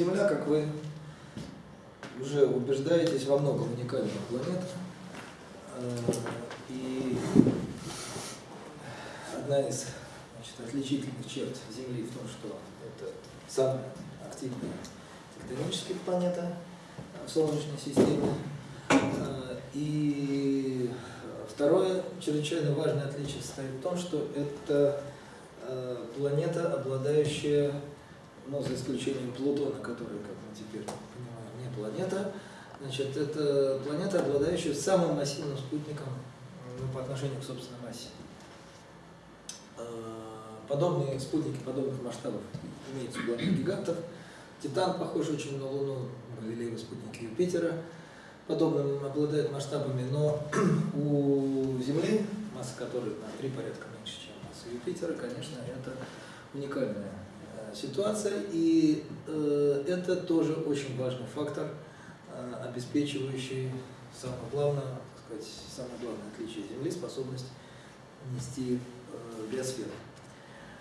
Земля, как вы уже убеждаетесь, во многом уникальная планета. Э, И одна из значит, отличительных черт Земли в том, что это самая активная тектоническая планета в Солнечной системе. Э, И второе чрезвычайно важное отличие состоит в том, что это э, планета, обладающая, ну, за исключением Плутона, который, как мы теперь понимаем, не планета, значит, это планета, обладающая самым массивным спутником ну, по отношению к собственной массе. Э, Подобные спутники подобных масштабов имеются у планет гигантов. Титан похож очень на Луну, Галилеевы спутники Юпитера подобным обладает масштабами, но у Земли, масса которой на три порядка меньше, чем масса Юпитера, конечно, это уникальная ситуация, и э, это тоже очень важный фактор, э, обеспечивающий самое главное, так сказать, самое главное отличие Земли, способность нести э, биосферу.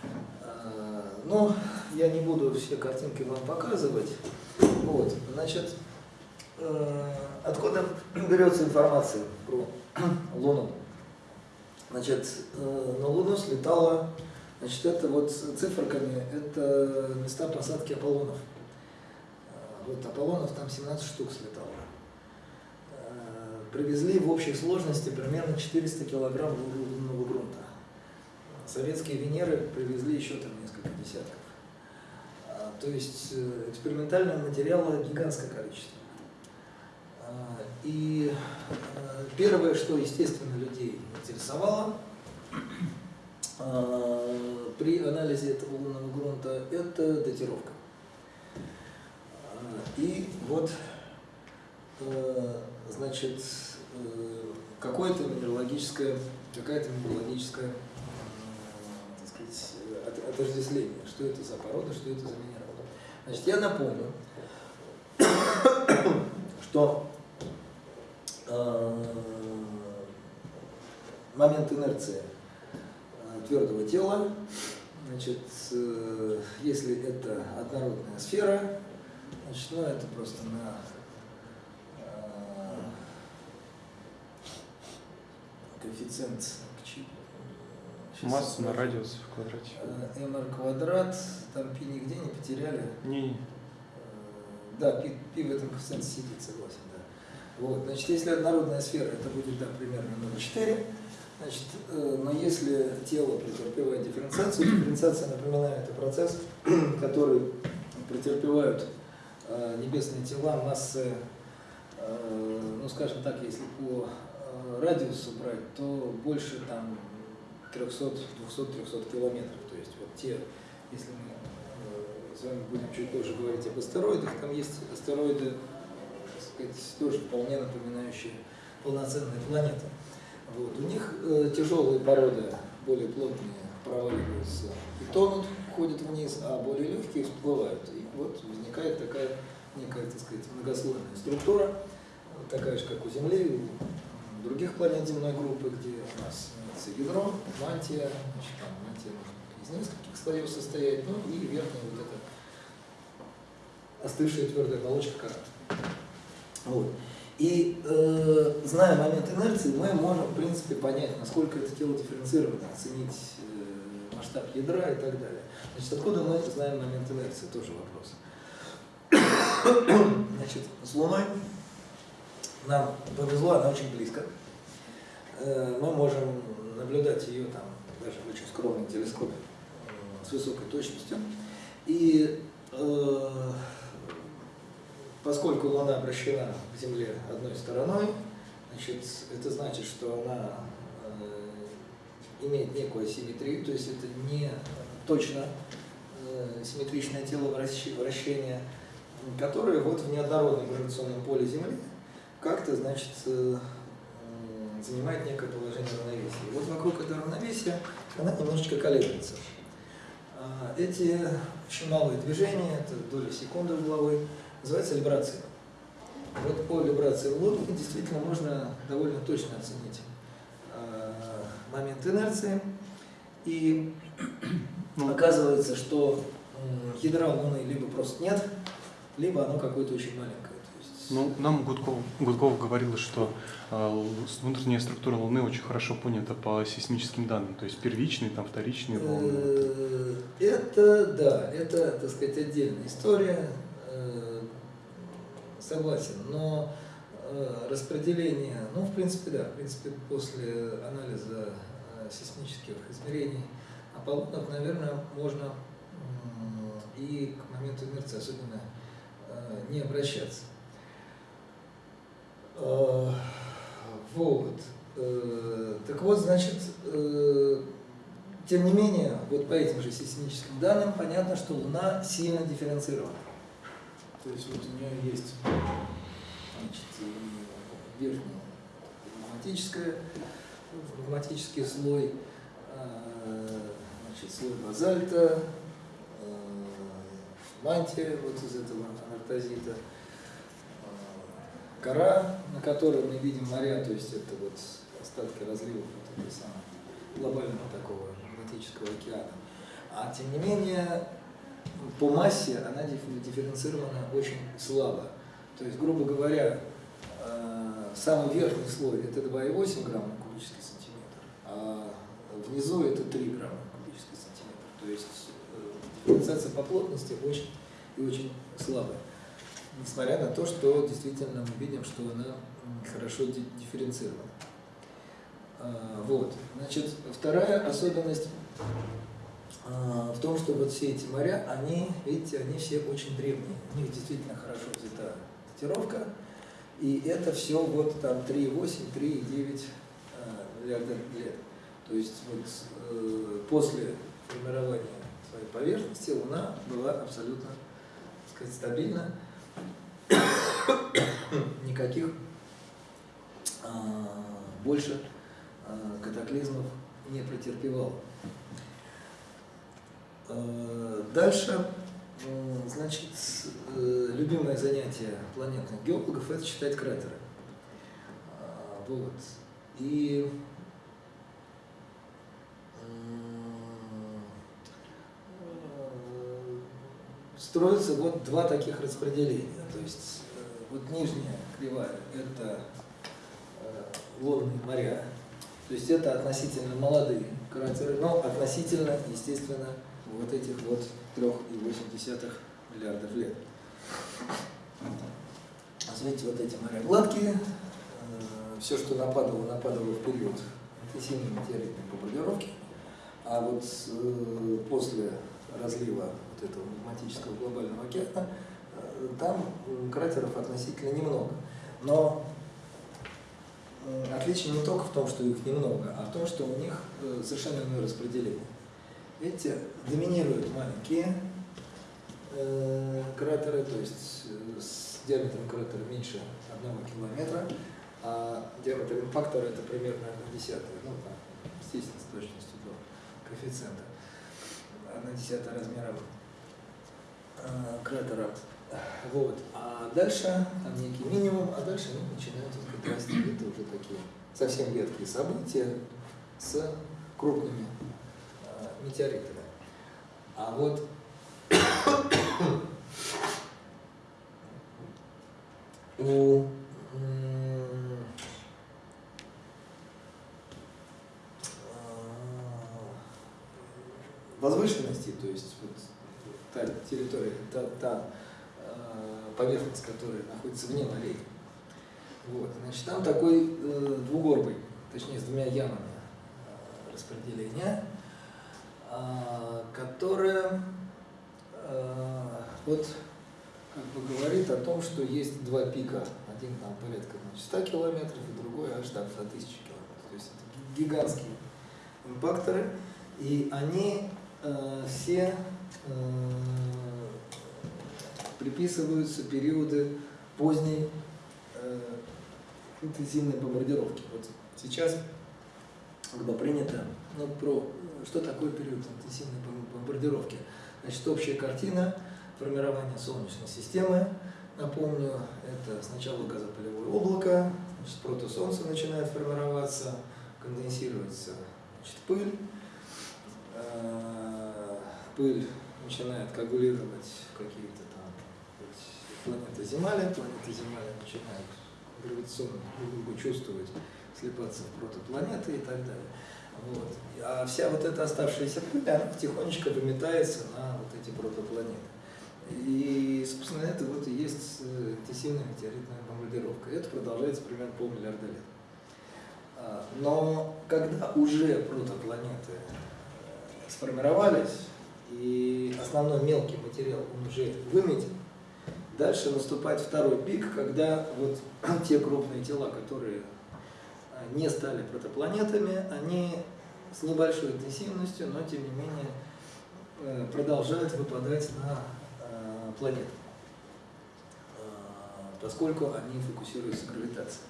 Э, Но я не буду все картинки вам показывать. Вот, значит, э, откуда берется информация про Луну? Значит, э, на Луну слетало, значит, это вот циферками, это места посадки Аполлонов. Э, Вот Аполлонов там 17 штук слетало. Э, Привезли в общей сложности примерно 400 килограмм лунного грунта. Советские Венеры привезли еще там несколько десятков. А, То есть э, экспериментального материала гигантское количество. И э, первое, что, естественно, людей интересовало при анализе этого лунного грунта, это датировка. А, И вот, э, значит, э, какое-то минералогическое, какая-то минералогическая, м, так сказать, от- отождествление, что это за порода, что это за минерал. Значит, я напомню, что э, момент инерции э, твердого тела, значит, э, если это однородная сфера, значит, ну это просто на э, коэффициент к Масса на радиус в квадрате. Э, mr квадрат, там пи нигде не потеряли. Не, Э, Да, пи, пи в этом коэффициенте сидит, согласен, да. Вот, значит, если однородная сфера, это будет, да, примерно 0,4. Значит, э, но если тело претерпевает дифференциацию, дифференциация, напоминаю, это процесс, который претерпевают э, небесные тела массы, э, ну, скажем так, если по радиусу брать, то больше там 300, 200-300 километров. То есть вот те, если мы с вами будем чуть позже говорить об астероидах, там есть астероиды, так сказать, тоже вполне напоминающие полноценные планеты. Вот. У них э, тяжелые породы, более плотные, проваливаются и тонут, уходят вниз, а более легкие всплывают. И вот возникает такая некая, так сказать, многослойная структура, такая же, как у Земли, у других планет земной группы, где у нас имеется ядро, мантия, значит, там мантия может из нескольких слоев состоять, ну и верхняя вот эта остывшая твердая оболочка кора. Вот. И э, зная момент инерции, мы можем, в принципе, понять, насколько это тело дифференцировано, оценить э, масштаб ядра и так далее. Значит, откуда мы знаем момент инерции, тоже вопрос. Значит, с Луной нам повезло, она очень близко. Э, Мы можем наблюдать ее там даже в очень скромном телескопе э, с высокой точностью. И э, поскольку Луна обращена к Земле одной стороной, значит, это значит, что она э, имеет некую асимметрию, то есть это не точно э, симметричное тело вращ- вращения, которое вот в неоднородном гравитационном поле Земли как-то, значит, э, занимает некое положение равновесия. Вот вокруг этого равновесия она немножечко колеблется. А, Эти очень малые движения, это доли секунды угловой, называется вибрацией. Вот по вибрации в лодке действительно можно довольно точно оценить э, момент инерции. И оказывается, что ядра Луны либо просто нет, либо оно какое-то очень маленькое. Ну, нам Гудков, Гудков говорил, что э, внутренняя структура Луны очень хорошо понята по сейсмическим данным, то есть первичные, там, вторичные волны. Э, это, да, это, так сказать, отдельная история, э, согласен, но э, распределение, ну, в принципе, да, в принципе, после анализа сейсмических измерений Аполлонов, наверное, можно и к моменту инерции особенно не обращаться. Э, вот. Э, так вот, значит, э, тем не менее, вот по этим же сейсмическим данным понятно, что Луна сильно дифференцирована. То есть вот у нее есть значит, верхний магматическое, магматический слой, значит, слой базальта, мантия вот из этого анартозита, кора, на которой мы видим моря, то есть это вот остатки разливов вот этого самого глобального такого Атлантического океана. А тем не менее, по массе она дифференцирована очень слабо. То есть, грубо говоря, э, самый верхний слой это 2,8 грамма на кубический сантиметр, а внизу это 3 грамма на кубический сантиметр. То есть э, дифференциация по плотности очень и очень слабая несмотря на то, что действительно мы видим, что она хорошо дифференцирована. А, вот. Значит, вторая особенность в том, что вот все эти моря, они, видите, они все очень древние. У них действительно хорошо взята датировка. И это все вот там 3,8, 3,9 а, миллиарда лет. То есть вот э, после формирования своей поверхности Луна была абсолютно так сказать, стабильна никаких а, больше а, катаклизмов не претерпевал. А, дальше, значит, э, любимое занятие планетных геологов – это считать кратеры. Вот. И строятся вот два таких распределения. То есть э, вот нижняя кривая – это э, лунные моря, то есть это относительно молодые кратеры, но относительно, естественно, вот этих вот 3,8 миллиардов лет. Смотрите, вот эти моря гладкие, э, все, что нападало, нападало в период интенсивной метеоритной бомбардировки, а вот после разлива вот этого магматического глобального океана, э, там кратеров относительно немного. Но отличие не только в том, что их немного, а в том, что у них э, совершенно иное распределение. Видите, доминируют маленькие э, кратеры, то есть с диаметром кратера меньше одного километра, а диаметр импактора это примерно 1 десятая, ну, там, естественно, с точностью до коэффициента, 1 десятая размера Э, кратера. Вот. А дальше там некий минимум, а дальше они начинают вот, расти. Это уже такие совсем редкие события с крупными э, метеоритами. А вот у э, возвышенности, то есть вот та территория, та, та э, поверхность, которая находится вне морей. Вот. Значит, там такой э, двугорбый, точнее с двумя ямами э, распределения, э, которое э, вот как бы говорит о том, что есть два пика. Один там порядка значит, 100 километров, и другой аж там за 1000 километров. То есть это гигантские импакторы. И они э, все Э, приписываются периоды поздней э, интенсивной бомбардировки. Вот сейчас когда принято ну, про что такое период интенсивной бомбардировки. Значит, общая картина формирования Солнечной системы. Напомню, это сначала газопылевое облако, значит, протосолнце начинает формироваться, конденсируется значит, пыль, э, пыль начинает коагулировать какие-то там планета Земля, планета Земля начинает гравитационно друг друга чувствовать, слепаться в протопланеты и так далее. Вот. А вся вот эта оставшаяся пыль, она тихонечко выметается на вот эти протопланеты. И, собственно, это вот и есть э, интенсивная метеоритная бомбардировка. Это продолжается примерно полмиллиарда лет. А, но когда уже протопланеты э, сформировались, и основной мелкий материал он уже выметен, дальше наступает второй пик, когда вот те крупные тела, которые не стали протопланетами, они с небольшой интенсивностью, но тем не менее продолжают выпадать на планет, поскольку они фокусируются гравитацией.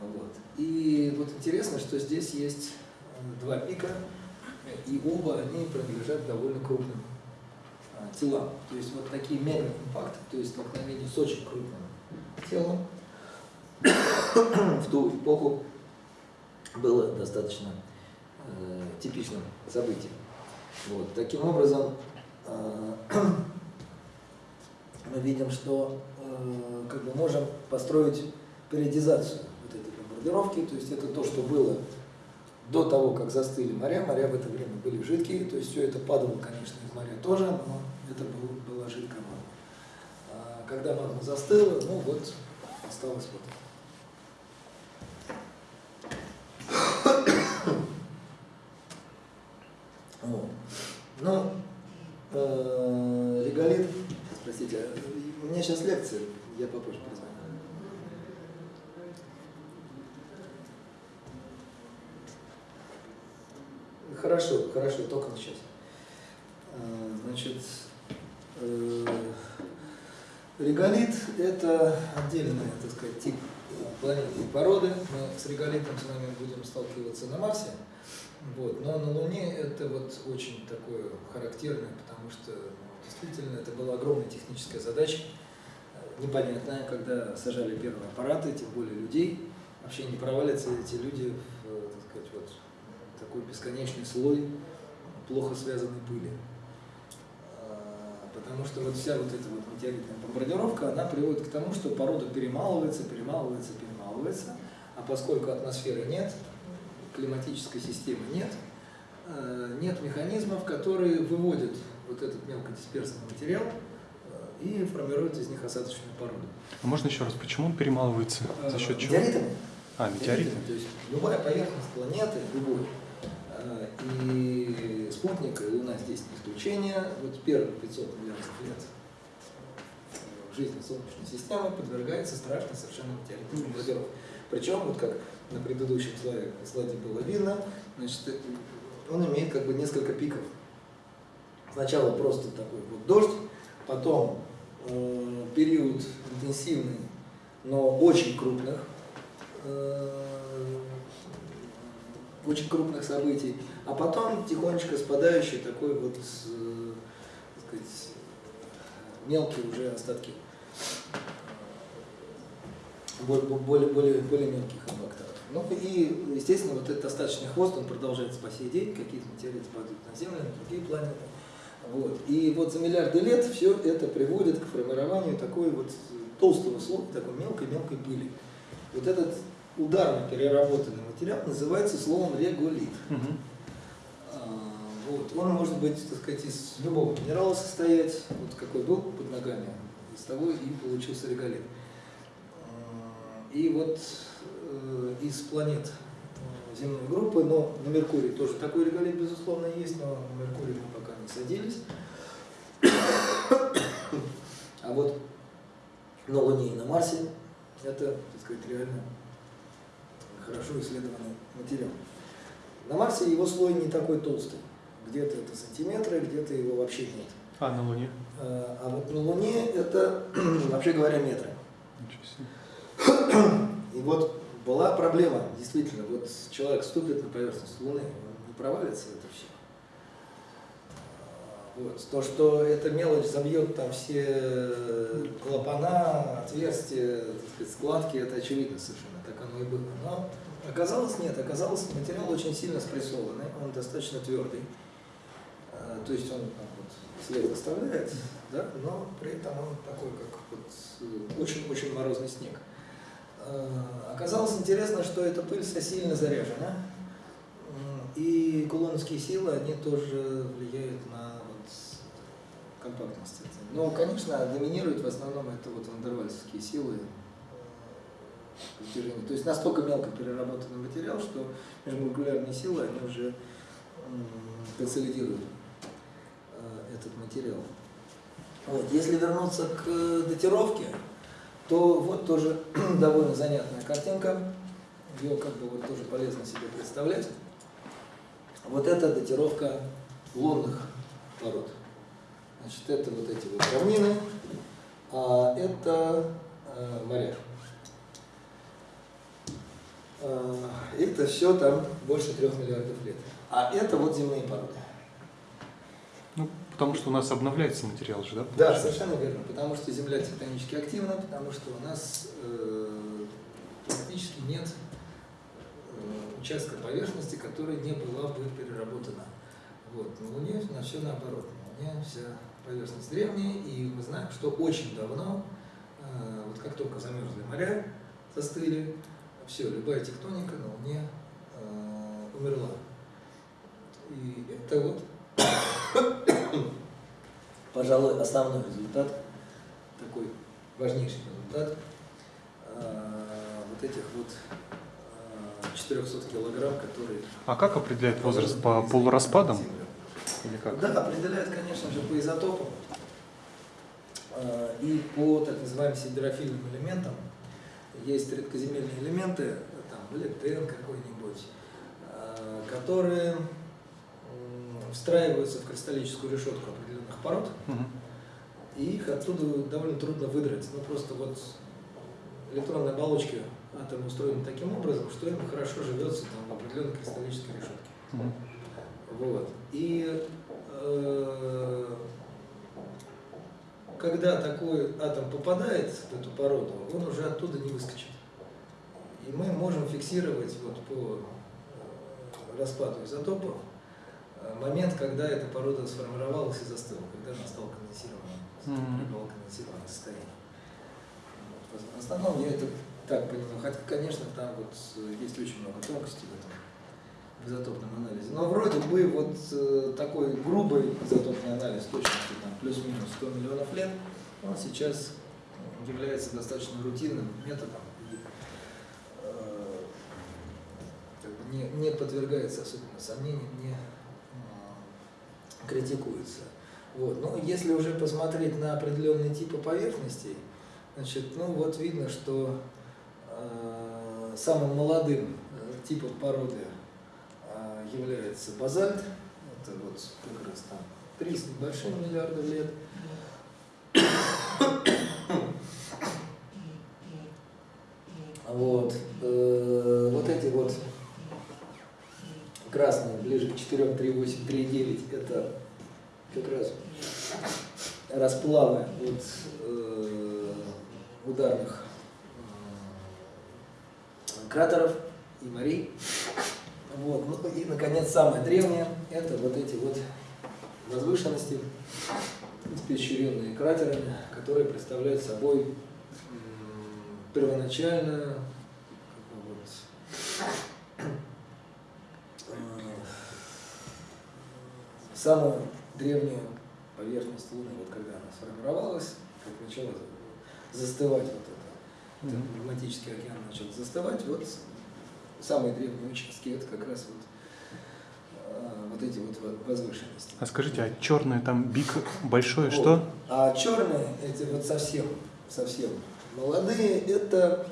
Вот. И вот интересно, что здесь есть два пика, и оба они принадлежат довольно крупным телам. То есть вот такие мегаимпакты, то есть столкновение с очень крупным телом в ту эпоху было достаточно э, типичным событием. Вот. Таким образом, э, мы видим, что э, как бы можем построить периодизацию вот этой бомбардировки, то есть это то, что было до того, как застыли моря, моря в это время были жидкие, то есть все это падало, конечно, из моря тоже, но это был, была жидкая магма. Когда магма застыла, ну вот, осталось вот вот. Ну, э, реголит Простите, у меня сейчас лекция, я попозже позвоню. Хорошо, хорошо, только сейчас. А, значит, э, реголит – это отдельный, так сказать, тип планетной породы. Мы с реголитом с вами будем сталкиваться на Марсе. Вот. Но на Луне это вот очень такое характерное, потому что Действительно, это была огромная техническая задача, непонятная, когда сажали первые аппараты, тем более людей. Вообще не провалятся эти люди в э, так сказать, вот, такой бесконечный слой плохо связанной пыли. А, потому что вот вся вот эта вот метеоритная бомбардировка, она приводит к тому, что порода перемалывается, перемалывается, перемалывается, а поскольку атмосферы нет, климатической системы нет, э, нет механизмов, которые выводят вот этот мелкодисперсный материал э, и формируют из них осадочную породу. А можно еще раз, почему он перемалывается? За счет чего? Метеоритами. А, метеоритами. То есть любая поверхность планеты, любой, э, и спутник, и Луна здесь не исключение. Вот первые 500 миллиардов лет жизни Солнечной системы подвергается страшной совершенно бомбардировке. Причем, вот как на предыдущем слайде, слайде было видно, значит, он имеет как бы несколько пиков Сначала просто такой вот дождь, потом э, период интенсивный, но очень крупных, э, очень крупных событий, а потом тихонечко спадающий такой вот, э, так сказать, мелкие уже остатки более, более, более, более мелких импакторов. Ну и, естественно, вот этот остаточный хвост, он продолжается по сей день, какие-то материалы падают на Землю, на другие планеты. Вот. И вот за миллиарды лет все это приводит к формированию такой вот толстого слоя, такой мелкой-мелкой пыли. Вот этот ударно переработанный материал называется словом реголит. Угу. вот. Он может быть, так сказать, из любого минерала состоять, вот какой был под ногами, из того и получился реголит. И вот из планет э, земной группы, но на Меркурии тоже такой реголит, безусловно, есть, но на Меркурии мы пока не садились. А вот на Луне и на Марсе это, так сказать, реально хорошо исследованный материал. На Марсе его слой не такой толстый. Где-то это сантиметры, где-то его вообще нет. А на Луне? А, а вот на Луне это, вообще говоря, метры. И вот была проблема, действительно, вот человек ступит на поверхность Луны, он не провалится это все. Вот. То, что эта мелочь забьет там все клапана, отверстия, сказать, складки, это очевидно совершенно, так оно и было. Но оказалось нет, оказалось материал очень сильно спрессованный, он достаточно твердый. А, то есть он вот, след оставляет, да, но при этом он такой, как вот очень-очень морозный снег. Э, оказалось интересно, что эта пыль сильно заряжена, и кулоновские силы, они тоже влияют на вот компактность. Но, конечно, доминируют в основном это вот вандервальские силы э, То есть настолько мелко переработанный материал, что межмолекулярные силы, они уже консолидируют э, этот материал. Вот. Если вернуться к датировке, то вот тоже довольно занятная картинка. Ее как бы вот тоже полезно себе представлять. Вот это датировка лунных пород. Значит, это вот эти вот равнины, а это э, моря. Э, это все там больше трех миллиардов лет. А это вот земные породы. Потому что у нас обновляется материал же, да? Да, совершенно верно. Потому что Земля тектонически активна, потому что у нас э, практически нет э, участка поверхности, которая не была бы переработана. Вот. На Луне на все наоборот. На Луне вся поверхность древняя, и мы знаем, что очень давно, э, вот как только замерзли моря, застыли, все, любая тектоника на Луне э, умерла. И это вот, пожалуй, основной результат, такой важнейший результат э, вот этих вот 400 килограмм, которые... А как определяет возраст по полураспадам? Или как? Да, определяют, конечно же, по изотопам э, и по так называемым сидерофильным элементам. Есть редкоземельные элементы, там, лептен какой-нибудь, э, которые встраиваются в кристаллическую решетку определенных пород, угу. и их оттуда довольно трудно выдрать. Ну, просто вот электронные оболочки атомы устроены таким образом, что им хорошо живется там, в определенной кристаллической решетке. Угу. Вот. И э, когда такой атом попадает в эту породу, он уже оттуда не выскочит. И мы можем фиксировать вот по э, распаду изотопов момент, когда эта порода сформировалась и застыла, когда она стала конденсированным, mm-hmm. конденсированное состояние. Вот. В основном я это так понимаю, хотя, конечно, там вот есть очень много тонкостей в этом в изотопном анализе. Но вроде бы вот э, такой грубый изотопный анализ точности там плюс-минус 100 миллионов лет, он сейчас является достаточно рутинным методом и э, не, не подвергается особенно сомнениям, не э, критикуется. Вот. Но если уже посмотреть на определенные типы поверхностей, значит, ну вот видно, что э, самым молодым э, типом породы является базальт, это вот как раз там 3 с небольшим миллиардов лет. Вот, э, вот эти вот красные, ближе к 4, 3, 8, 3, 9, это как раз расплавы от э, ударных э, кратеров и морей. Вот. Ну и, наконец, самое древнее – это вот эти вот возвышенности, испещренные кратерами, которые представляют собой первоначально вот, э, самую древнюю поверхность Луны, вот когда она сформировалась, как начала застывать вот это, -hmm. магматический океан начал застывать, вот самые древние участки, это как раз вот, а, вот эти вот возвышенности. А скажите, а черные там бик большое вот. что? А черные, эти вот совсем, совсем молодые, это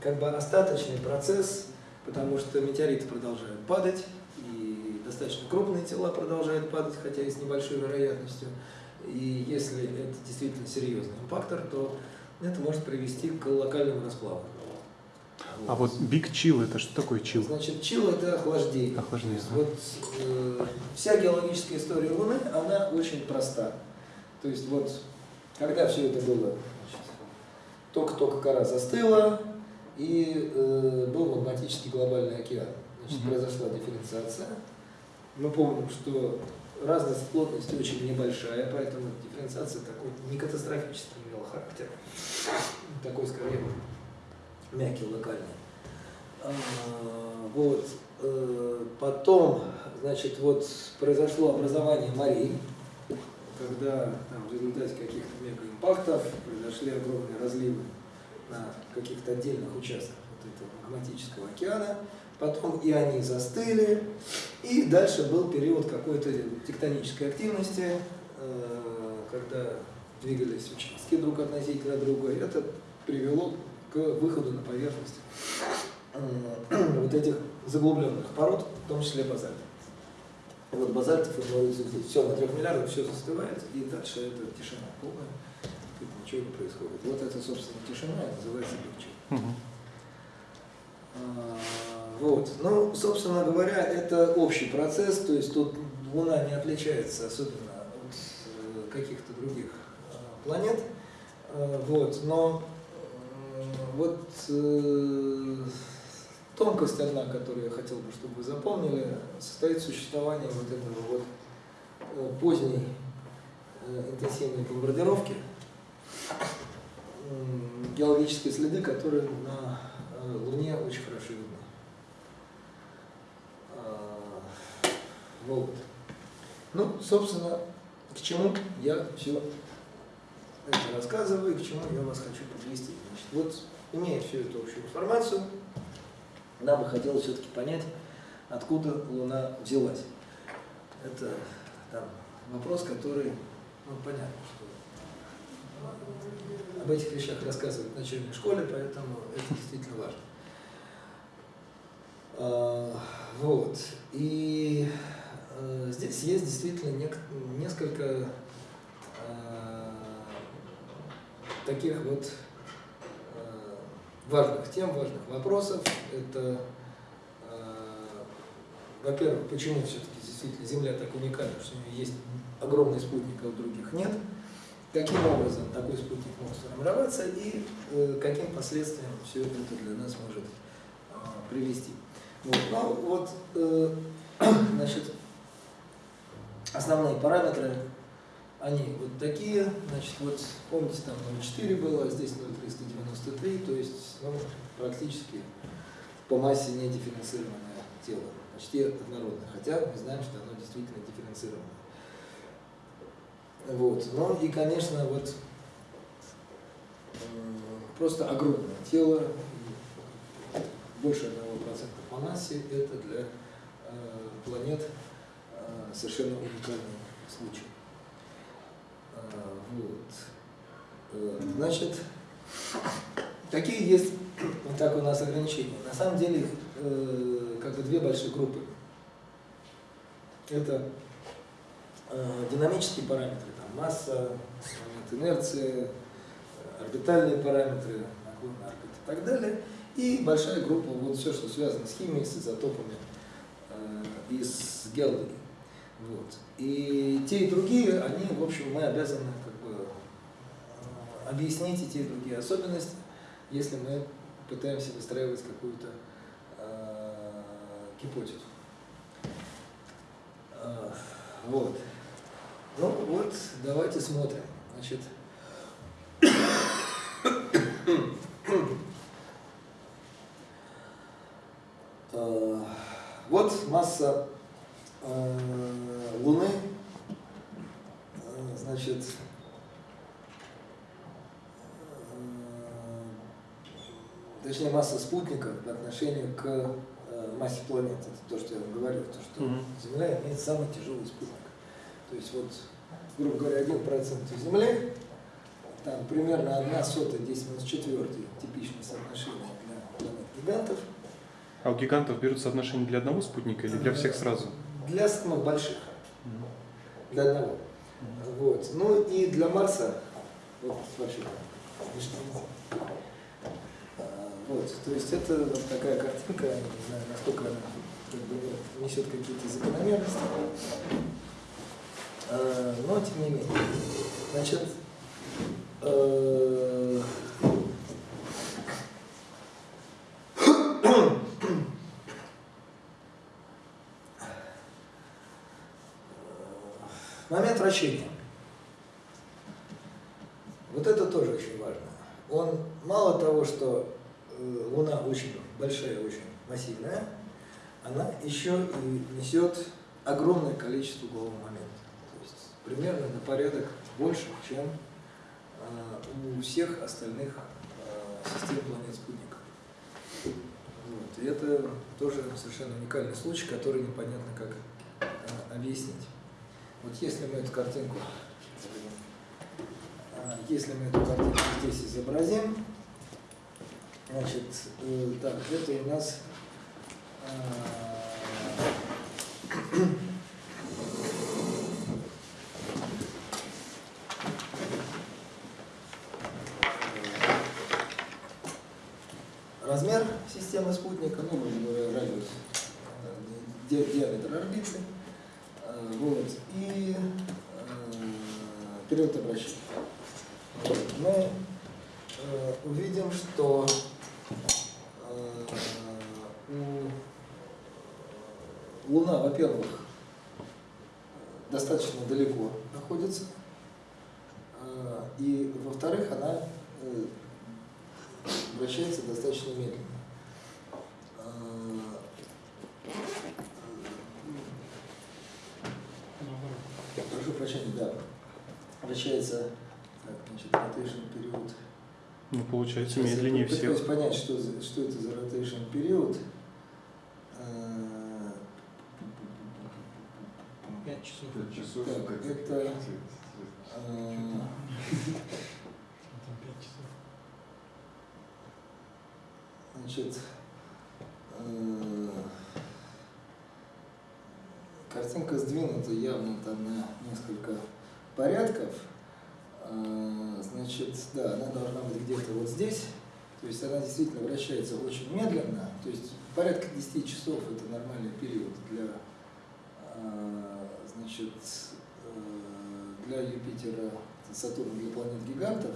как бы остаточный процесс, потому что метеориты продолжают падать, достаточно крупные тела продолжают падать, хотя и с небольшой вероятностью. И если это действительно серьезный импактор, то это может привести к локальному расплаву. А вот Big Chill это что такое chill? Значит, chill это охлаждение. Охлаждение. Вот э, вся геологическая история Луны, она очень проста. То есть вот, когда все это было, только-только кора застыла, и э, был магматический глобальный океан. Значит, угу. произошла дифференциация. Мы помним, что разность плотности очень небольшая, поэтому дифференциация такой не катастрофически имела характер. Такой скорее мягкий, локальный. А, вот. Э, потом, значит, вот произошло образование морей, когда там, в результате каких-то мегаимпактов произошли огромные разливы на каких-то отдельных участках вот этого магматического океана, потом и они застыли, и дальше был период какой-то тектонической активности, э, когда двигались участки друг относительно друга, и это привело к выходу на поверхность э, вот этих заглубленных пород, в том числе базальтов. Вот базальты формируются здесь. Все, на трех миллиардах все застывает, и дальше это тишина полная, тут ничего не происходит. Вот это, собственно, тишина, называется легче. Вот. Ну, собственно говоря, это общий процесс, то есть тут Луна не отличается особенно от э, каких-то других э, планет. Э, вот. Но вот тонкость одна, которую я хотел бы, чтобы вы запомнили, состоит в существовании вот этого вот поздней интенсивной бомбардировки, геологические следы, которые на Луне очень хорошо видны. Вот. Ну, собственно, к чему я все это рассказываю, к чему я вас хочу подвести. Значит, вот, имея всю эту общую информацию, нам бы хотелось все-таки понять, откуда Луна взялась. Это там, вопрос, который, ну, понятно, что об этих вещах рассказывают в начальной школе, поэтому это действительно важно. А, вот. И здесь есть действительно несколько э, таких вот э, важных тем, важных вопросов. Это, во-первых, почему все-таки действительно Земля так уникальна, что у нее есть огромный спутник, а у других нет. Каким образом такой спутник может сформироваться и каким последствиям все это для нас может привести. Вот. Ну, вот, значит, Основные параметры, они вот такие, значит, вот помните, там 0,4 было, а здесь 0,393, то есть ну, практически по массе не дифференцированное тело, почти однородное, хотя мы знаем, что оно действительно дифференцированное. Вот. Ну и, конечно, вот просто огромное тело, больше 1% по массе, это для э, планет совершенно уникальный случай. А, вот. Э, значит, какие есть вот так у нас ограничения? На самом деле э, как бы две большие группы. Это э, динамические параметры, там масса, инерции, орбитальные параметры, наклон орбит и так далее. И большая группа, вот все, что связано с химией, с изотопами и с геологией. Вот. И те и другие, они, в общем, мы обязаны как бы э, объяснить и те и другие особенности, если мы пытаемся выстраивать какую-то э, гипотезу. Э, вот. Ну вот, давайте смотрим. Значит, э, вот масса Луны, э, значит, э, точнее масса спутников по отношению к массе планет. Это то, что я вам говорил, то, что. Земля имеет самый тяжелый спутник. То есть вот, грубо говоря, 1% Земли, там примерно 1 сотая 10 минус 4 типичное соотношение для планет гигантов. А у гигантов берут соотношение для одного спутника или для всех сразу? Для самых больших, для одного. Вот. Ну и для Марса, вот вообще, а, вот, то есть это вот такая картинка, не знаю, насколько она как бы, несет какие-то закономерности, а, но тем не менее. Значит, э, вращение. Вот это тоже очень важно. Он мало того, что э, Луна очень большая, очень массивная, она еще и несет огромное количество углового момента. То есть примерно на порядок больше, чем э, у всех остальных э, систем планет-спутников. Вот. И это тоже совершенно уникальный случай, который непонятно как объяснить. Вот если мы эту картинку, э, если мы эту картинку здесь изобразим, значит, э, так, это у нас э, размер системы спутника, ну, радиус, э, ди- диаметр орбиты, э, вот, и э, период обращения. Мы э, увидим, что э, Луна, во-первых, достаточно далеко находится, э, и, во-вторых, она э, вращается достаточно медленно. А, Прошу прощения, да. Вращается, так, значит, rotation период. Ну, получается, Сейчас я медленнее пытаюсь всех. понять, что, за- что это за rotation период. А, Пять часов. Пять часов Так, как это, часов. Значит, э, картинка сдвинута явно там на несколько порядков. Значит, да, она должна быть где-то вот здесь. То есть она действительно вращается очень медленно. То есть порядка 10 часов это нормальный период для, э, значит, э, для Юпитера, Сатурна, для планет гигантов.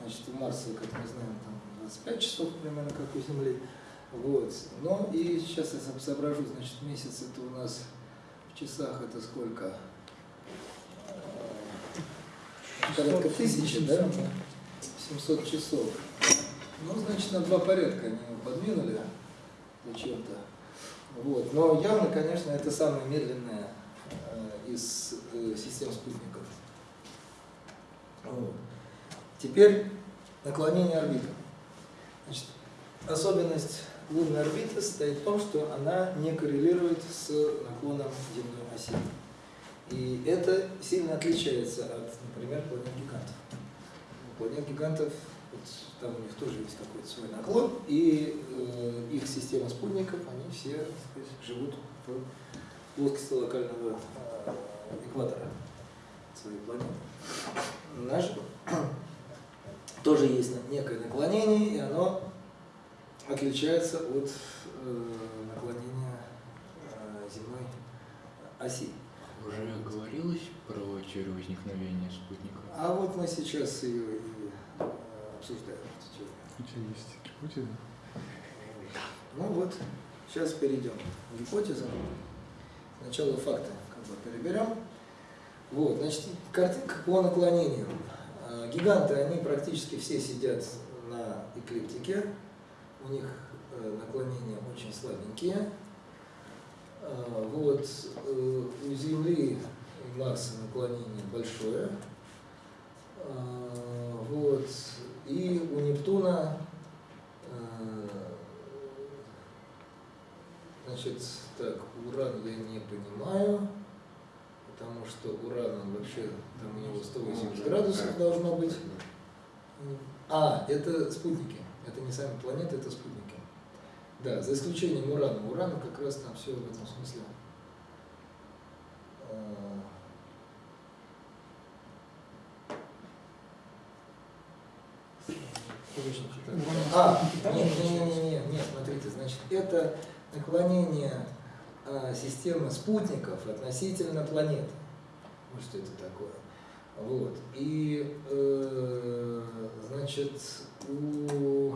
Значит, у Марса, как мы знаем, там 25 часов примерно, как у Земли. Вот. Ну и сейчас я со- соображу, значит, месяц это у нас в часах это сколько? Э, Порядка тысячи, да? 700 часов. Ну, значит, на два порядка они его подвинули зачем-то. Вот. Но явно, конечно, это самая медленная э, из э, систем спутников. Вот. Теперь наклонение орбиты. Значит, особенность лунной орбиты состоит в том, что она не коррелирует с наклоном земной оси. И это сильно отличается от, например, планет гигантов. У планет гигантов вот, там у них тоже есть какой-то свой наклон, и э, их система спутников, они все сказать, живут в плоскости локального э, экватора своей планеты. Наш тоже есть некое наклонение, и оно отличается от э, наклонения э, земной оси. Уже говорилось про теорию возникновения спутников? А вот мы сейчас ее и э, обсуждаем. эту теорию. У тебя есть гипотеза? Ну вот, сейчас перейдем к гипотезам. Сначала факты как бы переберем. Вот, значит, картинка по наклонению. А, Гиганты, они практически все сидят на эклиптике. У них э, наклонения очень слабенькие. А, Вот, э, у Земли и Марса наклонение большое. А, Вот, и у Нептуна э, Значит, так, уран я не понимаю, потому что уран, он вообще, там у него 180 градусов должно быть. А, это спутники. Это не сами планеты, это спутники. Да, за исключением урана. Урана как раз там все в этом смысле. А, А, нет, нет, нет, нет, нет, нет, смотрите, значит, это наклонение а, системы спутников относительно планеты. Вот что это такое. Вот. И, э, значит, у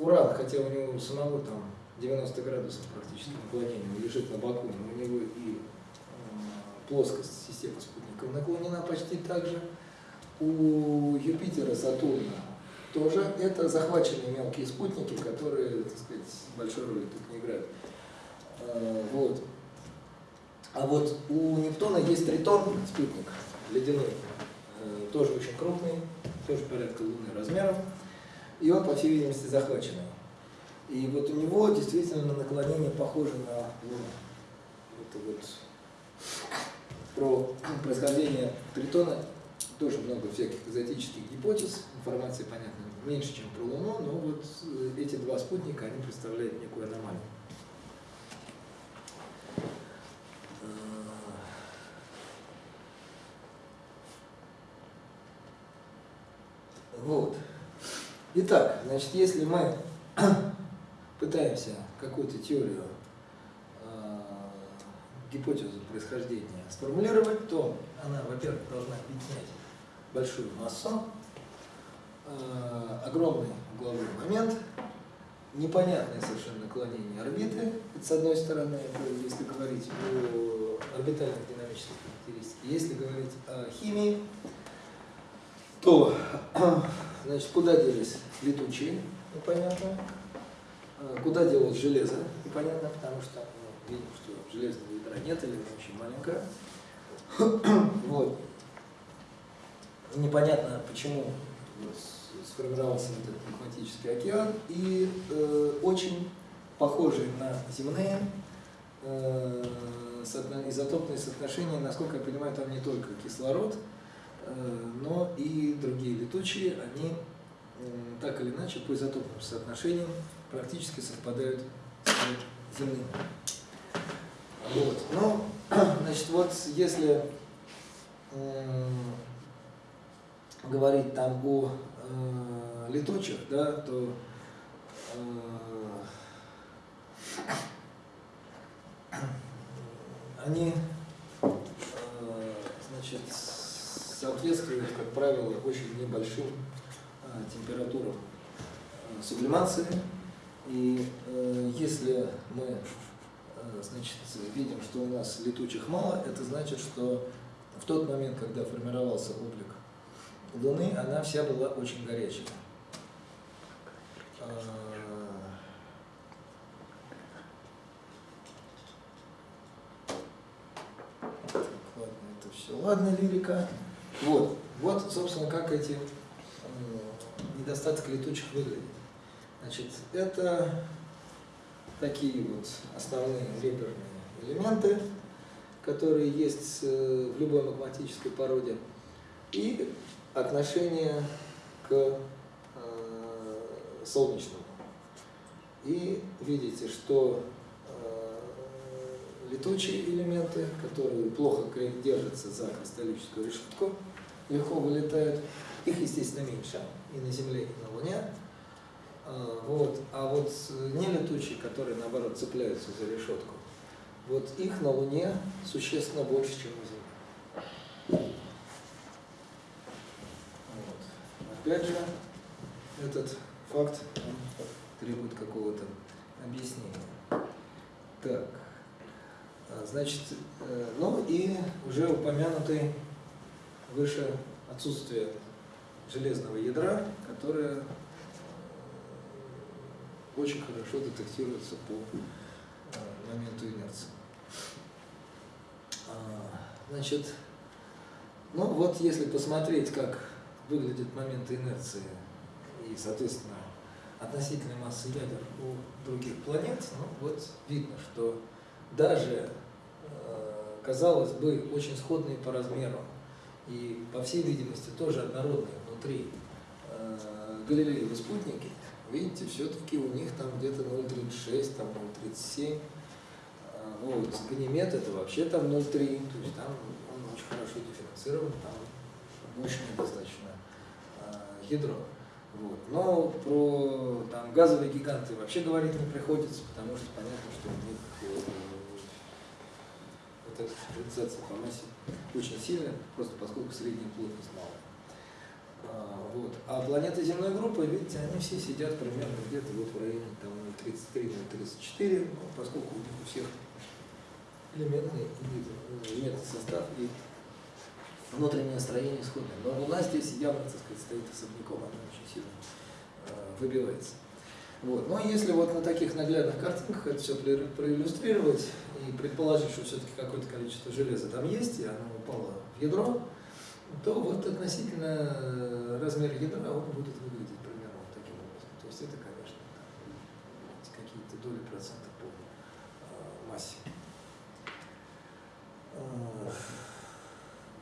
Уран, хотя у него самого там 90 градусов практически наклонения, он лежит на боку, но у него и э, плоскость системы спутников наклонена почти так же. У Юпитера, Сатурна тоже это захваченные мелкие спутники, которые, так сказать, большой роли тут не играют. А, Вот. А вот у Нептуна есть Тритон, спутник ледяной, э, тоже очень крупный, тоже порядка Луны размером, и он, по всей видимости, захваченный. И вот у него действительно наклонение похоже на Луну. Это вот про происхождение Тритона тоже много всяких экзотических гипотез, информации, понятно, меньше, чем про Луну, но вот э, эти два спутника, они представляют некую аномалию. Вот. Итак, значит, если мы пытаемся какую-то теорию, э, гипотезу происхождения сформулировать, то она, во-первых, должна объединять большую массу, э, огромный угловой момент, непонятное совершенно наклонение орбиты, это с одной стороны, если говорить о орбитальных динамических характеристиках. Если говорить о химии, то значит, куда делись летучие, непонятно, А, куда делось железо, непонятно, потому что ну, видим, что железного ядра нет или очень маленькое. Вот. Непонятно, почему вот сформировался этот магматический океан, и э, очень похожие на земные э, изотопные соотношения, насколько я понимаю, там не только кислород, но и другие летучие, они м, так или иначе по изотопным соотношениям практически совпадают с земными. Вот. Ну, значит, вот если м, говорить там о э, летучих, да, то э, они э, значит, соответствуют, как правило, очень небольшим э, температурам э, сублимации. И э, если мы э, значит, видим, что у нас летучих мало, это значит, что в тот момент, когда формировался облик Луны, она вся была очень горячей. А, ладно, это все. Ладно, лирика. Вот, вот, собственно, как эти недостатки летучих выглядят. Значит, это такие вот основные реперные элементы, которые есть э, в любой магматической породе, и отношение к э, солнечному. И видите, что летучие элементы, которые плохо держатся за кристаллическую решетку, легко вылетают, их, естественно, меньше и на Земле, и на Луне. А, Вот. А вот не летучие, которые, наоборот, цепляются за решетку, вот их на Луне существенно больше, чем на Земле. Вот. Опять же, этот факт требует какого-то объяснения. Так, значит, э, ну и уже упомянутый выше отсутствие железного ядра, которое э, очень хорошо детектируется по э, моменту инерции. А, Значит, ну вот если посмотреть, как выглядит момент инерции и, соответственно, относительной массы ядер у других планет, ну вот видно, что даже, казалось бы, очень сходные по размеру и, по всей видимости, тоже однородные внутри э, Галилеевы спутники, видите, все-таки у них там где-то 0,36, там 0,37, а, вот, Ганимед это вообще там 0,3, то есть там он очень хорошо дифференцирован, там мощное достаточно а, ядро. Вот. Но про там, газовые гиганты вообще говорить не приходится, потому что понятно, что у них дифференциация по очень сильная, просто поскольку средняя плотность малая. А, вот. А планеты земной группы, видите, они все сидят примерно где-то вот в районе там 0,33-0,34, ну, поскольку у них у всех элементный элементный состав и внутреннее строение сходное. Но Луна здесь явно, так сказать, стоит особняком, она очень сильно э, выбивается. Вот. Но если вот на таких наглядных картинках это все проиллюстрировать и предположить, что все-таки какое-то количество железа там есть, и оно упало в ядро, то вот относительно э, размера ядра он будет выглядеть примерно вот таким образом. То есть это, конечно, какие-то доли процентов по э, массе.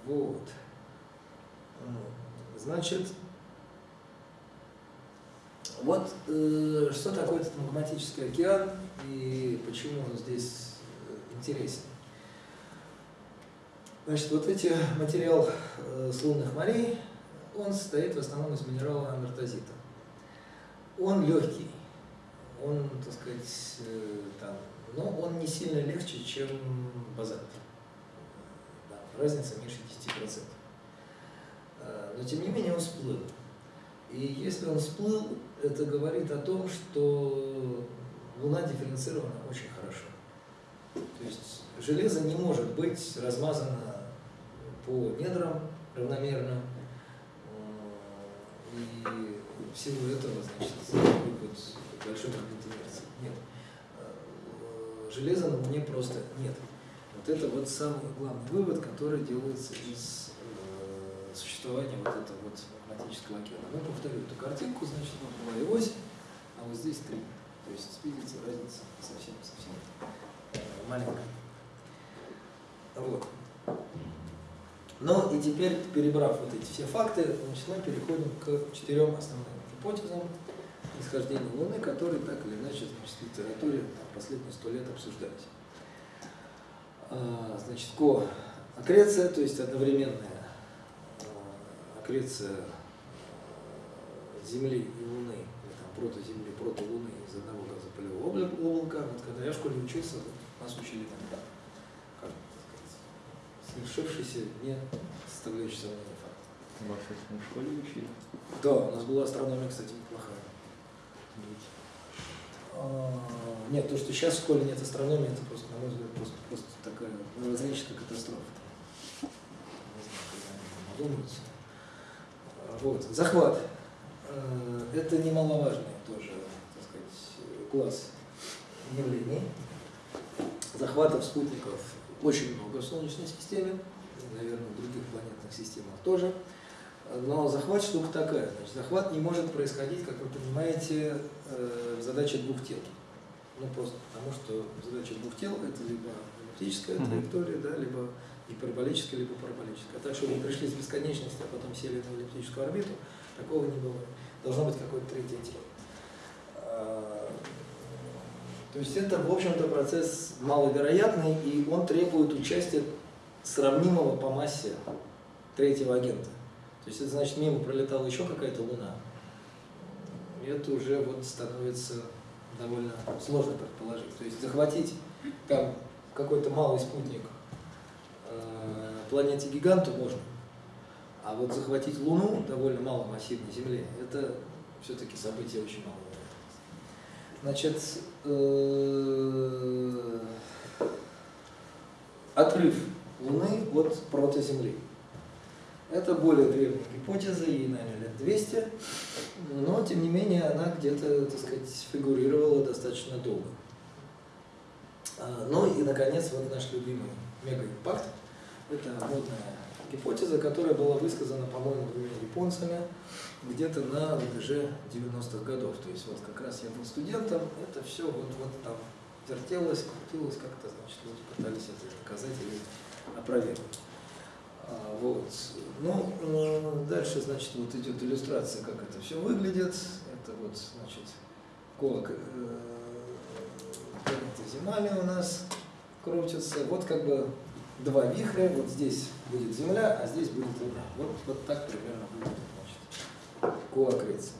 Вот. Значит, вот э, что такое этот магматический океан и почему он здесь интересен. Значит, вот эти материал э, с лунных морей, он состоит в основном из минерала амертозита. Он легкий, он, так сказать, э, там, но он не сильно легче, чем базальт. Да, разница меньше 10%. Э, но тем не менее он всплыл. И если он всплыл, это говорит о том, что Луна дифференцирована очень хорошо. То есть железо не может быть размазано по недрам равномерно. И в силу этого, значит, вот большой магнитной инерции. Нет. Э, железа на Луне просто нет. Вот это вот самый главный вывод, который делается из э, существования вот этого вот магнетического океана. Ну, повторю эту картинку, значит, вот была и ось, а вот здесь три. То есть, видите, разница совсем-совсем э, маленькая. Вот. Ну и теперь, перебрав вот эти все факты, значит, мы переходим к четырем основным гипотезам исхождения Луны, которые так или иначе значит, в литературе последние сто лет обсуждались. А, значит, ко-аккреция, то есть одновременная аккреция а, Земли и Луны, или там прото-Земли, прото-Луны из одного газопылевого облака. Вот когда я в школе учился, нас учили там совершившийся не составляющий сомнения факт. Вас в школе учили? Да, у нас была астрономия, кстати, неплохая. А, нет, то, что сейчас в школе нет астрономии, это просто, на мой взгляд, просто, просто такая мировоззренческая катастрофа. Не знаю, а, Вот, захват. А, это немаловажный тоже, так сказать, класс явлений. Захватов спутников очень много в Солнечной системе, наверное, в других планетных системах тоже. Но захват штука такая. Значит, захват не может происходить, как вы понимаете, э, в задаче двух тел. Ну, просто потому что задача двух тел – это либо эллиптическая траектория, да, либо гиперболическая, либо параболическая. А так, чтобы вы пришли с бесконечности, а потом сели на эллиптическую орбиту, такого не бывает. Должно быть какое-то третье тело. То есть это, в общем-то, процесс маловероятный, и он требует участия сравнимого по массе третьего агента. То есть это значит, мимо пролетала еще какая-то Луна. И это уже вот становится довольно сложно предположить. То есть захватить там какой-то малый спутник э, планете гиганту можно, а вот захватить Луну довольно маломассивной Земле, это все-таки событие очень малое. Значит, э, отрыв Луны от протоземли. Это более древняя гипотеза, ей, наверное, лет 200, но, тем не менее, она где-то, так сказать, фигурировала достаточно долго. А, ну и, наконец, вот наш любимый мегаимпакт. Это модная гипотеза, которая была высказана, по-моему, двумя японцами где-то на рубеже 90-х годов. То есть вот как раз я был студентом, это все вот, вот там вертелось, крутилось как-то, значит, люди пытались это доказать или опровергнуть. А, вот. Ну, э, дальше, значит, вот идет иллюстрация, как это все выглядит. Это вот, значит, колок э, Земали у нас крутится. Вот как бы два вихря, вот здесь будет Земля, а здесь будет Луна. Вот, вот так примерно будет значит, коакреция.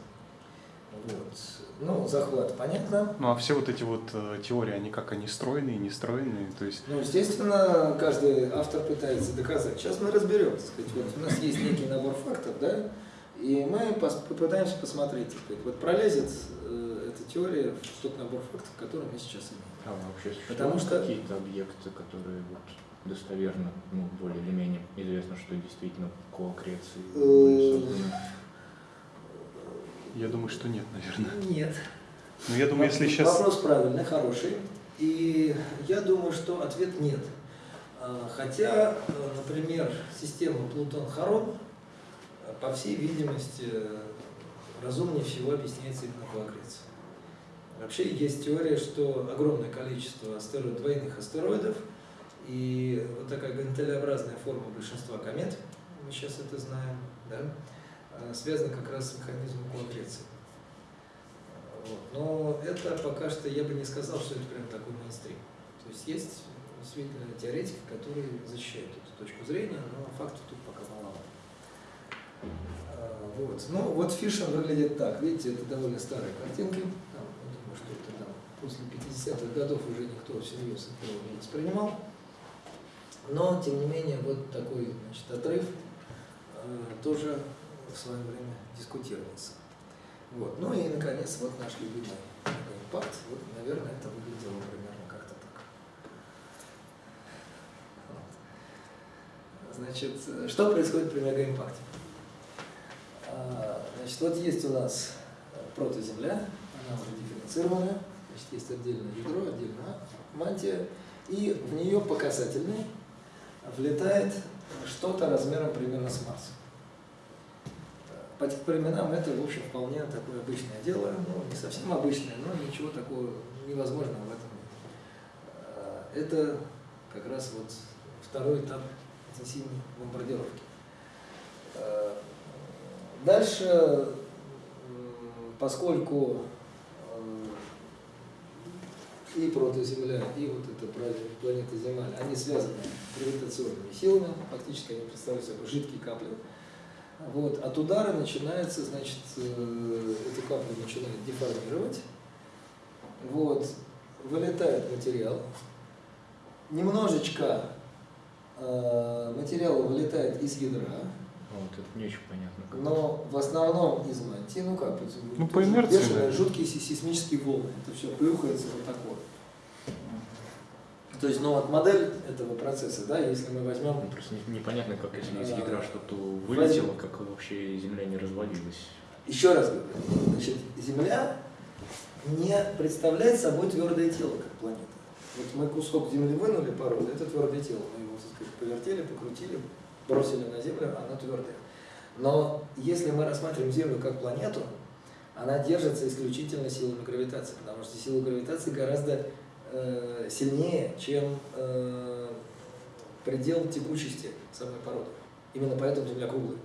Вот. Ну, захват, понятно. Ну, а все вот эти вот э, теории, они как, они стройные, не стройные, то есть... Ну, естественно, каждый автор пытается доказать. Сейчас мы разберем, сказать, вот у нас есть некий набор фактов, да, и мы пос попытаемся посмотреть, сказать, вот пролезет э, эта теория в тот набор фактов, который мы сейчас имеем. А вообще Потому что- какие-то объекты, которые вот достоверно, ну, более или менее известно, что действительно по аккреции Э, были созданы. Я думаю, что нет, наверное. Нет. Но я думаю, если сейчас... Вопрос правильный, хороший. И я думаю, что ответ нет. А, Хотя, э, например, система Плутон-Харон, э, по всей видимости, разумнее всего объясняется именно по аккреции. Вообще есть теория, что огромное количество астероид, двойных астероидов и вот такая гантелеобразная форма большинства комет, мы сейчас это знаем, да, э, связана как раз с механизмом коаккреции. Вот. Но это пока что я бы не сказал, что это прям такой мейнстрим. То есть есть действительно теоретики, которые защищают эту точку зрения, но фактов тут пока маловато. А, Вот. Ну, вот Фишер выглядит так. Видите, это довольно старые картинки. Там, я думаю, что это там после 50-х годов уже никто всерьез этого не воспринимал. Но, тем не менее, вот такой значит, отрыв э, тоже в свое время дискутировался. Вот. Ну и, наконец, вот наш любимый импакт. Вот, наверное, это выглядело примерно как-то так. Вот. Значит, что происходит при мегаимпакте? А, Значит, вот есть у нас протоземля, она уже дифференцированная, значит, есть отдельное ядро, отдельная мантия, и в нее по касательной влетает что-то размером примерно с Марсом. По тех временам это, в общем, вполне такое обычное дело, ну, не совсем обычное, но ничего такого невозможного в этом нет. А, Это как раз вот второй этап интенсивной бомбардировки. А, Дальше, поскольку э, и протоземля, и вот эта планета Земля, они связаны гравитационными силами, фактически они представляют собой жидкие капли. Вот, от удара начинается, значит, э, эти капли начинают деформировать. Вот, вылетает материал. Немножечко э, материала вылетает из ядра, Вот, это не очень понятно. как. но в основном из мантии, ну как, Ну, по инерции, бешеные, да. жуткие сейсмические волны. Это все плюхается вот такое. То есть, ну вот модель этого процесса, да, если мы возьмем Ну, Просто не- непонятно, как если из ядра что-то вылетело, как вообще Земля не развалилась. Еще раз говорю, значит, Земля не представляет собой твердое тело, как планета. Вот мы кусок Земли вынули породы, это твердое тело. Мы его, так сказать, повертели, покрутили, бросили на Землю, она твердая. Но если мы рассматриваем Землю как планету, она держится исключительно силами гравитации, потому что сила гравитации гораздо э, сильнее, чем э, предел текучести самой породы. Именно поэтому Земля круглая.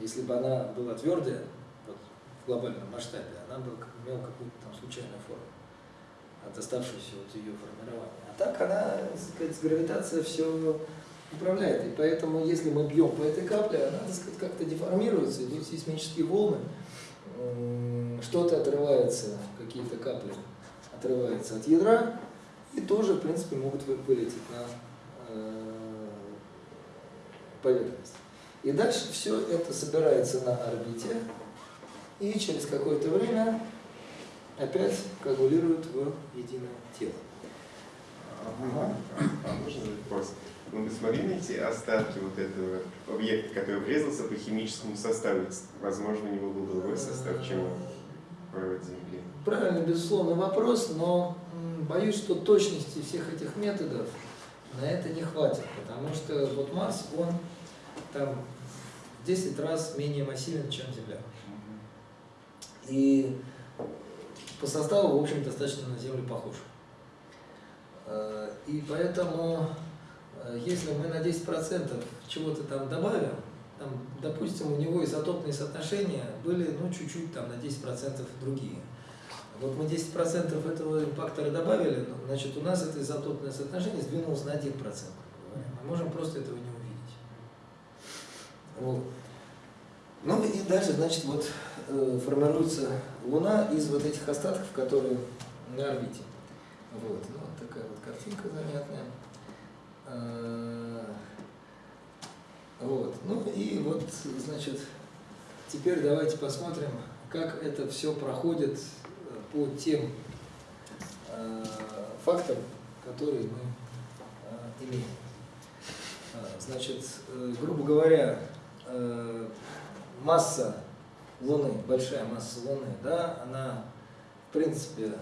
Если бы она была твердая, вот, в глобальном масштабе, она бы имела какую-то там случайную форму от оставшегося от ее формирования. А так она, так сказать, гравитация все управляет. И поэтому, если мы бьем по этой капле, она, так сказать, как-то деформируется, идут сейсмические волны, что-то отрывается, какие-то капли отрываются от ядра, и тоже, в принципе, могут вы- вылететь на э, поверхность. И дальше все это собирается на орбите, и через какое-то время опять коагулирует в единое тело. А можно вопрос? Ну, вы смогли найти остатки вот этого объекта, который врезался по химическому составу? Возможно, у него был другой состав, чем провод Земли. Правильно, безусловно, вопрос, но боюсь, что точности всех этих методов на это не хватит, потому что вот Марс, он там в 10 раз менее массивен, чем Земля. И по составу, в общем, достаточно на Землю похож. Э, И поэтому, э, если мы на 10% чего-то там добавим, там, допустим, у него изотопные соотношения были, ну, чуть-чуть там на 10% другие. Вот мы 10% этого импактора добавили, значит, у нас это изотопное соотношение сдвинулось на 1%. грубо говоря. Мы можем просто этого не увидеть. Вот. Ну и дальше, значит, вот э, формируется Луна из вот этих остатков, которые на орбите. Вот, ну, вот такая вот картинка занятная. Э, Вот, ну и вот, значит, теперь давайте посмотрим, как это все проходит по тем э, фактам, которые мы э, имеем. Э, Значит, грубо говоря, масса Луны, большая масса Луны, да, она в принципе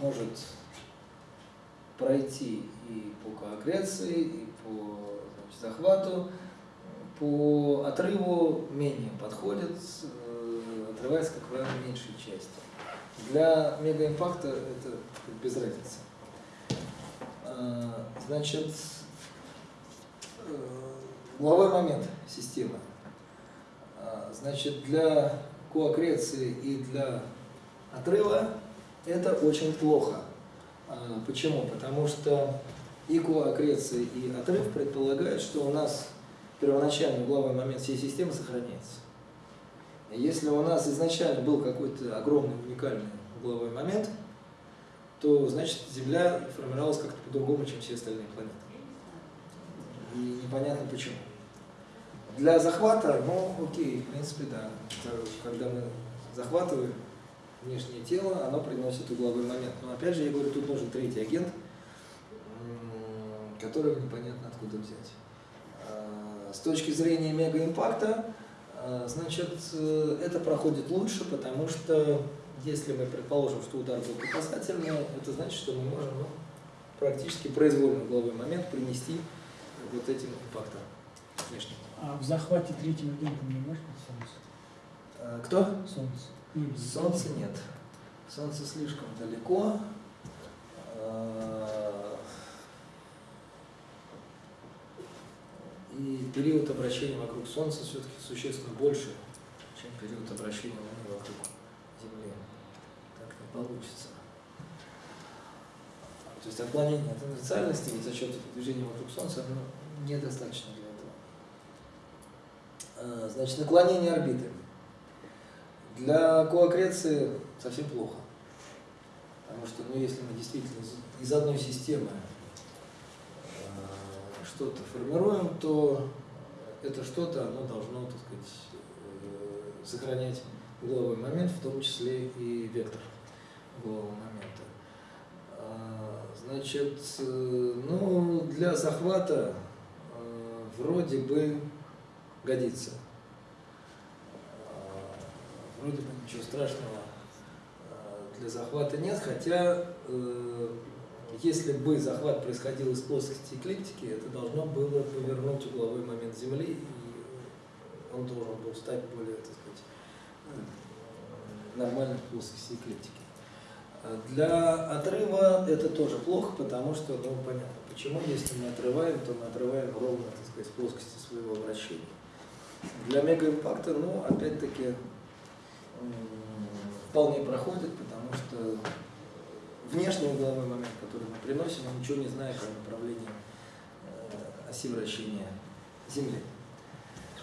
может пройти и по коагреции, и по значит, захвату, по отрыву менее подходит, отрывается, как правило, меньшей части. Для мегаимпакта это без разницы. Э, Значит, э, угловой момент системы. А, Значит, для коакреции и для отрыва это очень плохо. А, Почему? Потому что и коакреция, и отрыв предполагают, что у нас первоначальный угловой момент всей системы сохраняется. Если у нас изначально был какой-то огромный уникальный угловой момент, то значит Земля формировалась как-то по-другому, чем все остальные планеты. И непонятно почему. Для захвата, ну окей, в принципе, да. Когда мы захватываем внешнее тело, оно приносит угловой момент. Но опять же, я говорю, тут нужен третий агент, которого непонятно откуда взять. А, С точки зрения мегаимпакта, значит, э, это проходит лучше, потому что если мы предположим, что удар был по касательному, это значит, что мы можем ну, практически произвольный угловой момент принести вот этим импактом внешним. А в захвате третьего агента не может быть Солнце? А, Кто? Солнце. Или Солнца нет. Солнце слишком далеко. А, И период обращения вокруг Солнца все-таки существенно больше, чем период обращения Луны вокруг Земли. Так не получится. То есть отклонение от инициальности за счет движения вокруг Солнца оно недостаточно для этого. А, Значит, наклонение орбиты. Для коакреции совсем плохо. Потому что, ну, если мы действительно из- одной системы что-то формируем, то это что-то, оно должно, так сказать, э, сохранять угловой момент, в том числе и вектор углового момента. А, Значит, э, ну, для захвата э, вроде бы годится. А, Вроде бы ничего страшного для захвата нет, хотя если бы захват происходил из плоскости эклиптики, это должно было повернуть угловой момент Земли, и он должен был стать более, так сказать, э, нормальной плоскости эклиптики. А Для отрыва это тоже плохо, потому что, ну, понятно, почему, если мы отрываем, то мы отрываем ровно, так сказать, в плоскости своего вращения. Для мегаимпакта, ну, опять-таки, вполне проходит, потому что внешний угловой момент, который мы приносим, мы ничего не знаем о направлении э, оси вращения Земли.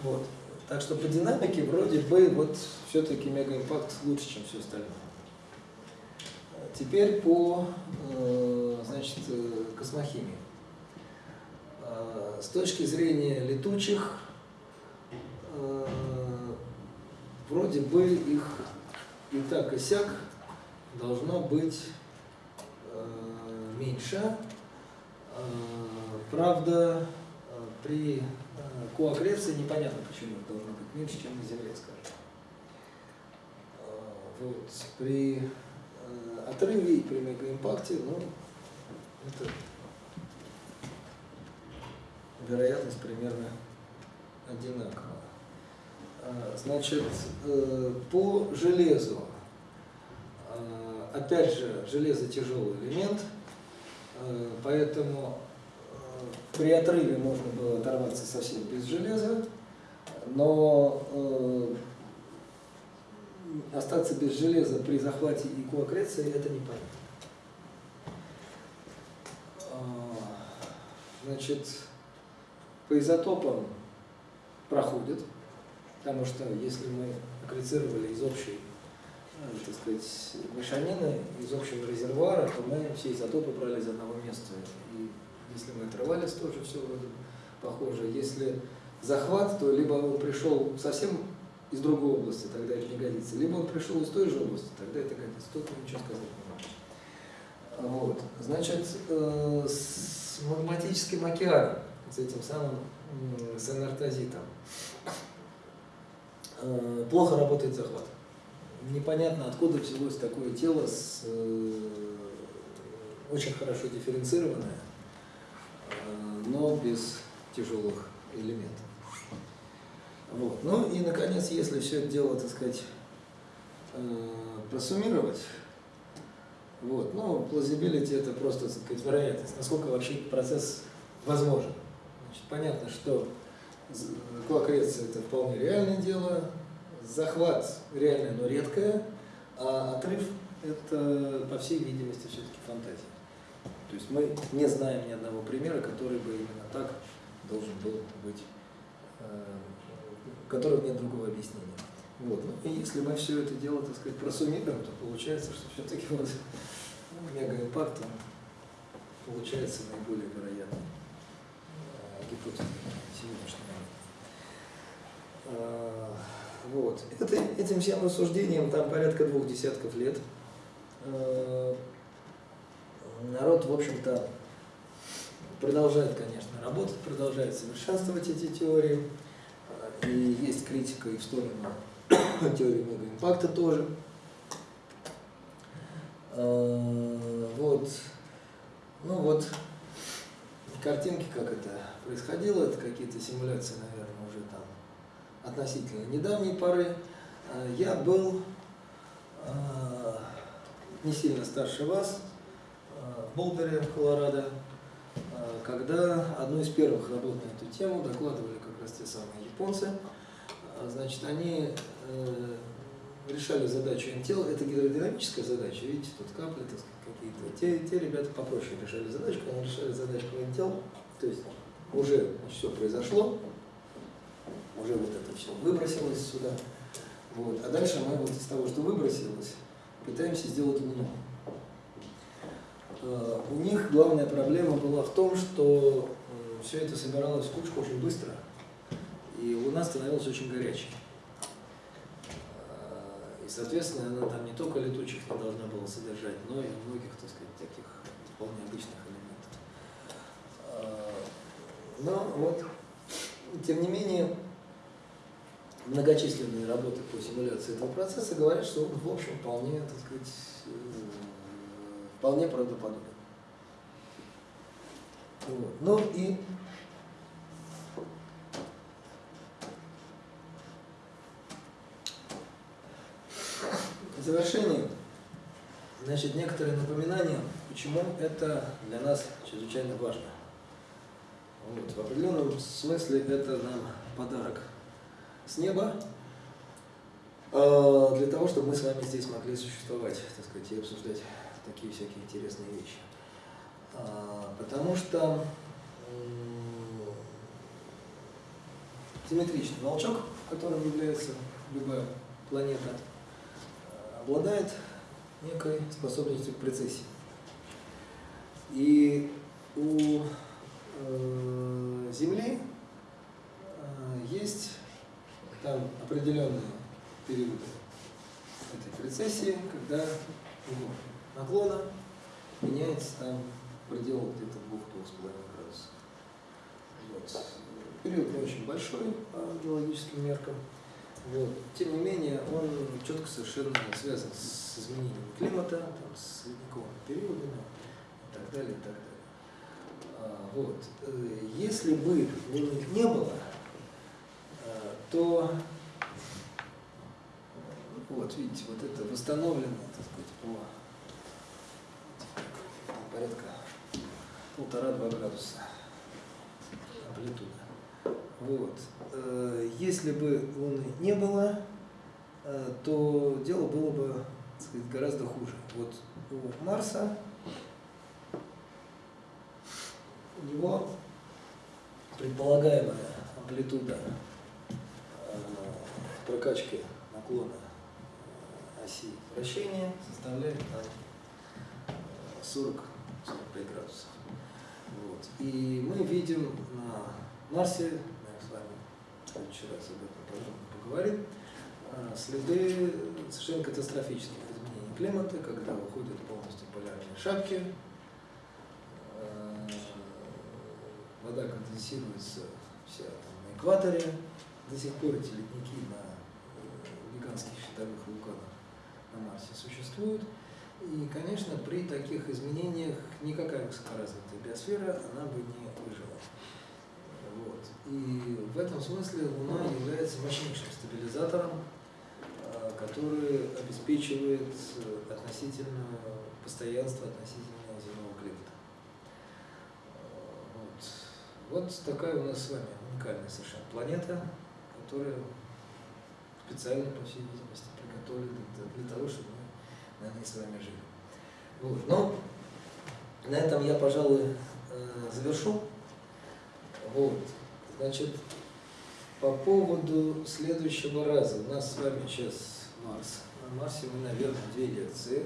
Вот. Так что по динамике вроде бы вот все-таки мегаимпакт лучше, чем все остальное. Теперь по э, значит, э, космохимии. Э, С точки зрения летучих, э, вроде бы их и так и сяк должно быть э, меньше. Э, Правда, э, при э, коакреции непонятно, почему это должно быть меньше, чем на Земле, скажем. Э, Вот. При э, отрыве и при мегаимпакте, ну, это вероятность примерно одинаковая. Значит, э, по железу, опять же, железо тяжелый элемент, э, поэтому э, при отрыве можно было оторваться совсем без железа, но э, остаться без железа при захвате и коакреции это непонятно. А, Значит, по изотопам проходит, потому что если мы аккрецировали из общей, так сказать, мешанины, из общего резервуара, то мы все изотопы брали из одного места. И если мы отрывались, тоже все похоже. Если захват, то либо он пришел совсем из другой области, тогда это не годится. Либо он пришел из той же области, тогда это годится. Тут ничего сказать не можем. Вот. Значит, э, с магматическим океаном, с этим самым с анартозитом, э, плохо работает захват. Непонятно, откуда взялось такое тело с, э, очень хорошо дифференцированное, э, но без тяжелых элементов. Вот. Ну и, наконец, если все это дело, так сказать, э, просуммировать, вот, ну, plausibility это просто, так сказать, вероятность, насколько вообще процесс возможен. Значит, понятно, что з- колокрекция это вполне реальное дело, захват реальное, но редкое, а отрыв это, по всей видимости, все-таки фантазия. То есть мы не знаем ни одного примера, который бы именно так должен был быть, э, у которого нет другого объяснения. Вот. Ну, и если мы все это дело, так сказать, просуммируем, то получается, что все-таки вот мегаимпакт получается наиболее вероятной э, гипотезой сегодняшнего дня. А, Вот. Это, этим всем рассуждением там порядка двух десятков лет. Э, Народ, в общем-то, продолжает, конечно, работать, продолжает совершенствовать эти теории. А, И есть критика и в сторону теории мегаимпакта тоже. А, Вот. Ну вот, картинки, как это происходило, это какие-то симуляции, наверное, уже там относительно недавней поры. А, Я был а, не сильно старше вас, а, в Болдере, Колорадо, когда одну из первых работ на эту тему докладывали как раз те самые японцы. Значит, они э, решали задачу НТЛ, это гидродинамическая задача, видите, тут капли, так сказать, какие-то. Те, те ребята попроще решали задачку, они решали задачку НТЛ, то есть уже все произошло, уже вот это все выбросилось сюда. Вот. А дальше мы вот из того, что выбросилось, пытаемся сделать Луну. Э, У них главная проблема была в том, что все это собиралось в кучку очень быстро, и Луна становилась очень горячей. Э, И, соответственно, она там не только летучих не должна была содержать, но и многих, так сказать, таких вполне обычных элементов. Э, Но вот, тем не менее, многочисленные работы по симуляции этого процесса говорят, что он, в общем, вполне, так сказать, э, вполне правдоподобен. Вот. Ну и в завершение, значит, некоторые напоминания, почему это для нас чрезвычайно важно. Вот. В определенном смысле это нам подарок с неба, э, для того, чтобы мы с вами здесь могли существовать, так сказать, и обсуждать такие всякие интересные вещи. А, Потому что симметричный волчок, которым является любая планета, обладает некой способностью к прецессии. И у э, Земли э, есть там определенные периоды этой прецессии, когда угол наклона меняется там в пределах где-то 2-2,5 градусов. Вот. Период не очень большой по геологическим меркам. Вот. Тем не менее, он четко совершенно связан с изменением климата, там, с ледниковыми периодами и так далее, и так далее. А, Вот. Э, Если бы Луны не было, то вот видите, вот это восстановлено, так сказать, по порядка полтора-два градуса амплитуда. Вот. Э, Если бы Луны не было, э, то дело было бы так сказать, гораздо хуже. Вот у Марса у него предполагаемая амплитуда э, прокачки наклона э, оси вращения составляет там, э, 40-45 градусов. Вот. И мы видим на Марсе, мы с вами в следующий раз об этом подробно поговорим, а, следы совершенно катастрофических изменений климата, когда уходят полностью полярные шапки, вода конденсируется вся там, на экваторе, до сих пор эти ледники на гигантских щитовых вулканах на Марсе существуют. И, конечно, при таких изменениях никакая высокоразвитая биосфера, она бы не выжила. Вот. И в этом смысле Луна является мощнейшим стабилизатором, а, который обеспечивает относительное постоянство относительно земного климата. А, Вот. вот такая у нас с вами уникальная совершенно планета, которая специально, по всей видимости, приготовлена для- того, чтобы мы на ней с вами жили. Вот. Ну, на этом я, пожалуй, э, завершу. Вот. Значит, по поводу следующего раза. У нас с вами сейчас Марс. На Марсе мы, наверное, две лекции